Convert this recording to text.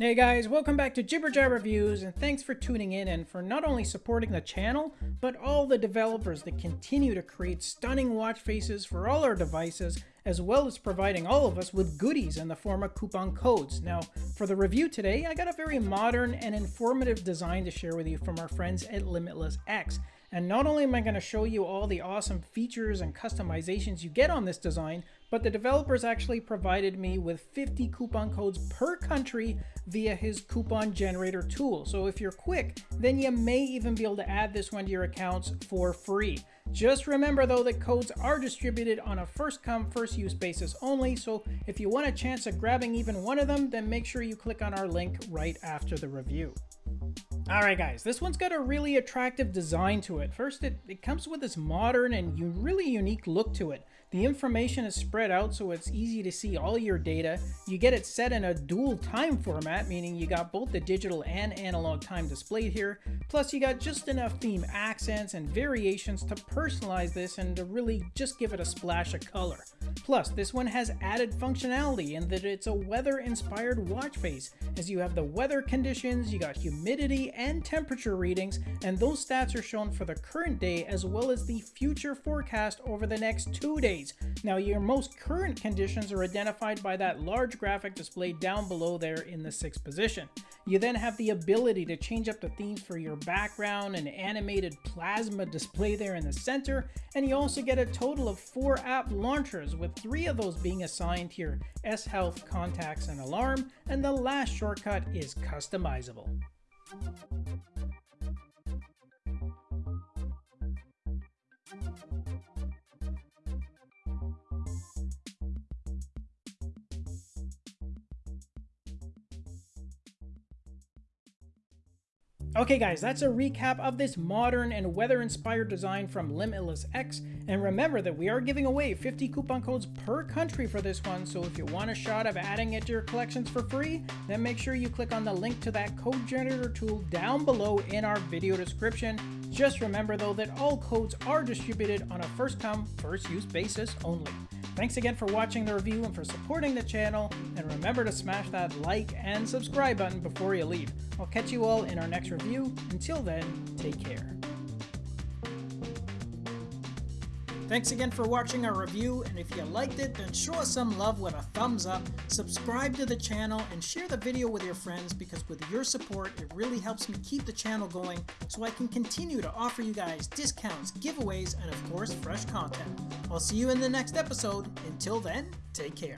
Hey guys, welcome back to Jibber Jab Reviews, and thanks for tuning in and for not only supporting the channel, but all the developers that continue to create stunning watch faces for all our devices, as well as providing all of us with goodies in the form of coupon codes. Now, for the review today, I got a very modern and informative design to share with you from our friends at Limitless X. And not only am I going to show you all the awesome features and customizations you get on this design, but the developers actually provided me with 50 coupon codes per country via his coupon generator tool. So if you're quick, then you may even be able to add this one to your accounts for free. Just remember though that codes are distributed on a first come first use basis only, so if you want a chance at grabbing even one of them, then make sure you click on our link right after the review. Alright guys, this one's got a really attractive design to it. First, it, it comes with this modern and really unique look to it. The information is spread out so it's easy to see all your data. You get it set in a dual time format, meaning you got both the digital and analog time displayed here. Plus you got just enough theme accents and variations to personalize this and to really just give it a splash of color. Plus, this one has added functionality in that it's a weather-inspired watch face, as you have the weather conditions, you got humidity and temperature readings, and those stats are shown for the current day as well as the future forecast over the next two days now your most current conditions are identified by that large graphic displayed down below there in the sixth position. You then have the ability to change up the themes for your background, an animated plasma display there in the center, and you also get a total of four app launchers, with three of those being assigned here, S-Health, Contacts, and Alarm, and the last shortcut is customizable. Thank you. Okay guys, that's a recap of this modern and weather-inspired design from Limitless X, and remember that we are giving away 50 coupon codes per country for this one, so if you want a shot of adding it to your collections for free, then make sure you click on the link to that code generator tool down below in our video description. Just remember though that all codes are distributed on a first come, first use basis only. Thanks again for watching the review and for supporting the channel, and remember to smash that like and subscribe button before you leave. I'll catch you all in our next review. Until then, take care. Thanks again for watching our review, and if you liked it, then show us some love with a thumbs up, subscribe to the channel, and share the video with your friends because with your support, it really helps me keep the channel going so I can continue to offer you guys discounts, giveaways, and of course, fresh content. I'll see you in the next episode. Until then, take care.